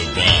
divine.